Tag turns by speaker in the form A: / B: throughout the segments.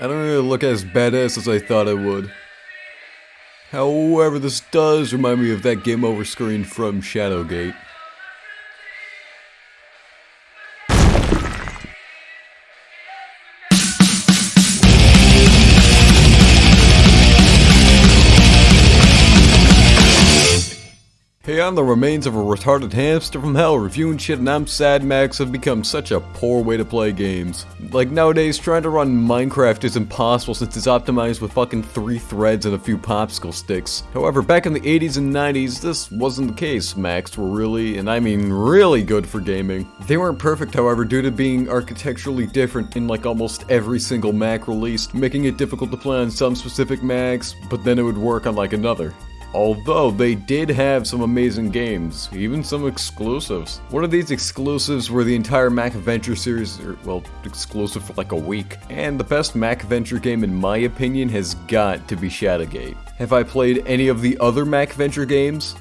A: I don't really look as badass as I thought I would. However, this does remind me of that game over screen from Shadowgate. Hey, I'm the remains of a retarded hamster from hell reviewing shit and I'm sad Macs have become such a poor way to play games. Like nowadays, trying to run Minecraft is impossible since it's optimized with fucking three threads and a few popsicle sticks. However, back in the 80s and 90s, this wasn't the case. Macs were really, and I mean really good for gaming. They weren't perfect however due to being architecturally different in like almost every single Mac released, making it difficult to play on some specific Macs, but then it would work on like another. Although they did have some amazing games, even some exclusives. One of these exclusives were the entire Mac Adventure series, or, well, exclusive for like a week. And the best Mac Adventure game in my opinion has got to be Shadowgate. Have I played any of the other Mac Adventure games?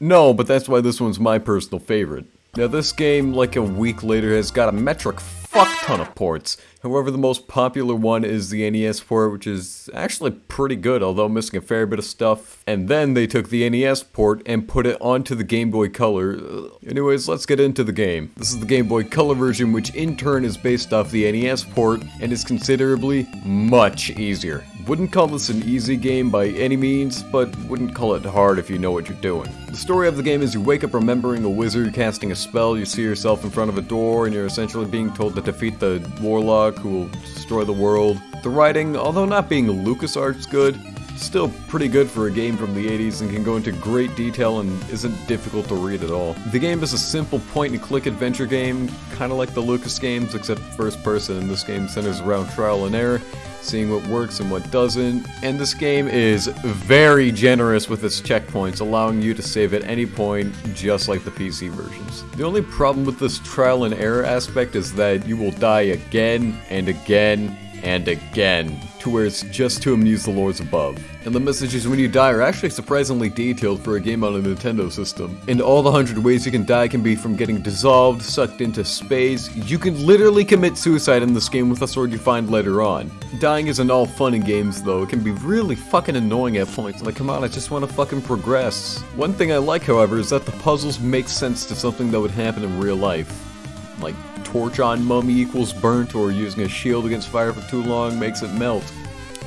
A: No, but that's why this one's my personal favorite. Now this game, like a week later, has got a metric fuck ton of ports. However, the most popular one is the NES port, which is actually pretty good, although missing a fair bit of stuff. And then they took the NES port and put it onto the Game Boy Color. Uh, anyways, let's get into the game. This is the Game Boy Color version, which in turn is based off the NES port and is considerably much easier. Wouldn't call this an easy game by any means, but wouldn't call it hard if you know what you're doing. The story of the game is you wake up remembering a wizard casting a spell, you see yourself in front of a door, and you're essentially being told to defeat the warlock who will destroy the world. The writing, although not being LucasArts good, still pretty good for a game from the 80s and can go into great detail and isn't difficult to read at all. The game is a simple point-and-click adventure game, kinda like the Lucas games except first person, and this game centers around trial and error, seeing what works and what doesn't, and this game is very generous with its checkpoints, allowing you to save at any point, just like the PC versions. The only problem with this trial and error aspect is that you will die again and again and again, to where it's just to amuse the lords above. And the messages when you die are actually surprisingly detailed for a game on a Nintendo system. And all the hundred ways you can die can be from getting dissolved, sucked into space, you can literally commit suicide in this game with a sword you find later on. Dying isn't all fun in games though, it can be really fucking annoying at points, like come on, I just want to fucking progress. One thing I like however is that the puzzles make sense to something that would happen in real life. Like torch on mummy equals burnt or using a shield against fire for too long makes it melt.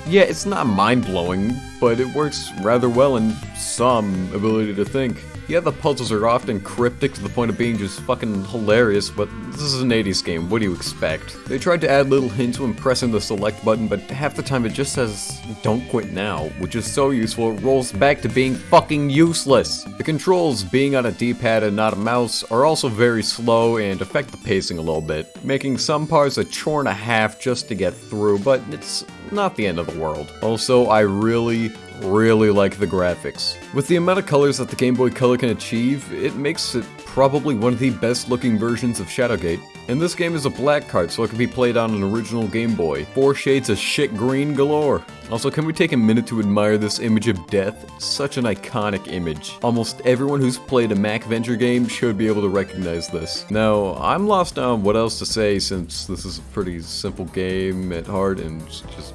A: Yeah, it's not mind-blowing, but it works rather well in some ability to think. Yeah, the puzzles are often cryptic to the point of being just fucking hilarious, but this is an 80s game, what do you expect? They tried to add little hints when pressing the select button, but half the time it just says, don't quit now, which is so useful it rolls back to being fucking useless. The controls, being on a D-pad and not a mouse, are also very slow and affect the pacing a little bit, making some parts a chore and a half just to get through, but it's not the end of the world. Also, I really, really like the graphics. With the amount of colors that the Game Boy Color can achieve, it makes it probably one of the best looking versions of Shadowgate. And this game is a black card, so it can be played on an original Game Boy. Four shades of shit green galore. Also, can we take a minute to admire this image of death? Such an iconic image. Almost everyone who's played a MacVenture game should be able to recognize this. Now, I'm lost on what else to say since this is a pretty simple game at heart and just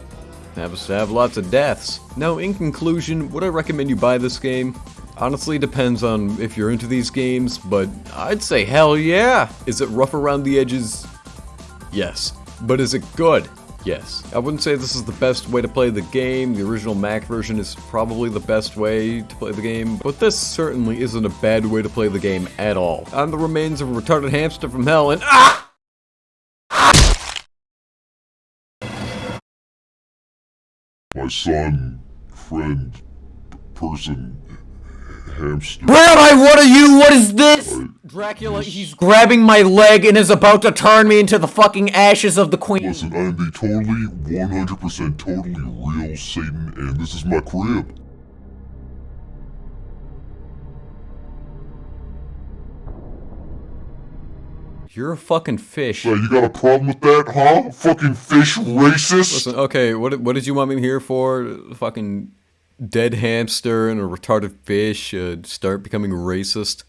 A: happens to have lots of deaths. Now, in conclusion, would I recommend you buy this game? Honestly, depends on if you're into these games, but I'd say hell yeah! Is it rough around the edges? Yes. But is it good? Yes. I wouldn't say this is the best way to play the game, the original Mac version is probably the best way to play the game, but this certainly isn't a bad way to play the game at all. I'm the remains of a retarded hamster from hell and AH!
B: My son, friend, person, hamster.
C: Rabbi, what are you? What is this? Dracula, he's grabbing my leg and is about to turn me into the fucking ashes of the queen.
B: Listen, I am the totally, 100% totally real Satan, and this is my crib.
A: You're a fucking fish.
B: So you got a problem with that, huh? Fucking fish racist?
A: Listen, okay, what what did you want me here for? Fucking dead hamster and a retarded fish uh, start becoming racist?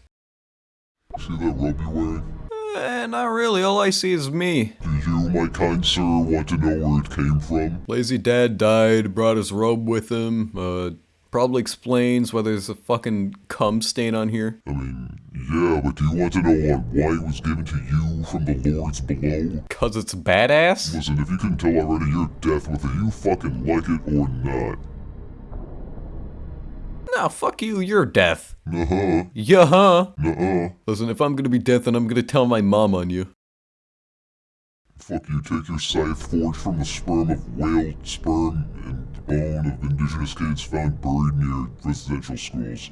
B: See that robe you're wearing?
A: Eh, not really. All I see is me.
B: Do you my kind sir, want to know where it came from?
A: Lazy dad died, brought his robe with him, uh, probably explains why there's a fucking cum stain on here.
B: I mean, yeah, but do you want to know on why it was given to you from the lords below?
A: Cause it's badass?
B: Listen, if you can tell already, you're death whether you fucking like it or not.
A: Nah, fuck you, you're death.
B: Nuh-huh,
A: Yeah, huh?
B: nuh-uh.
A: Listen, if I'm gonna be death, then I'm gonna tell my mom on you.
B: Fuck you, take your scythe forged from the sperm of whale sperm and the bone of indigenous kids found buried near residential schools.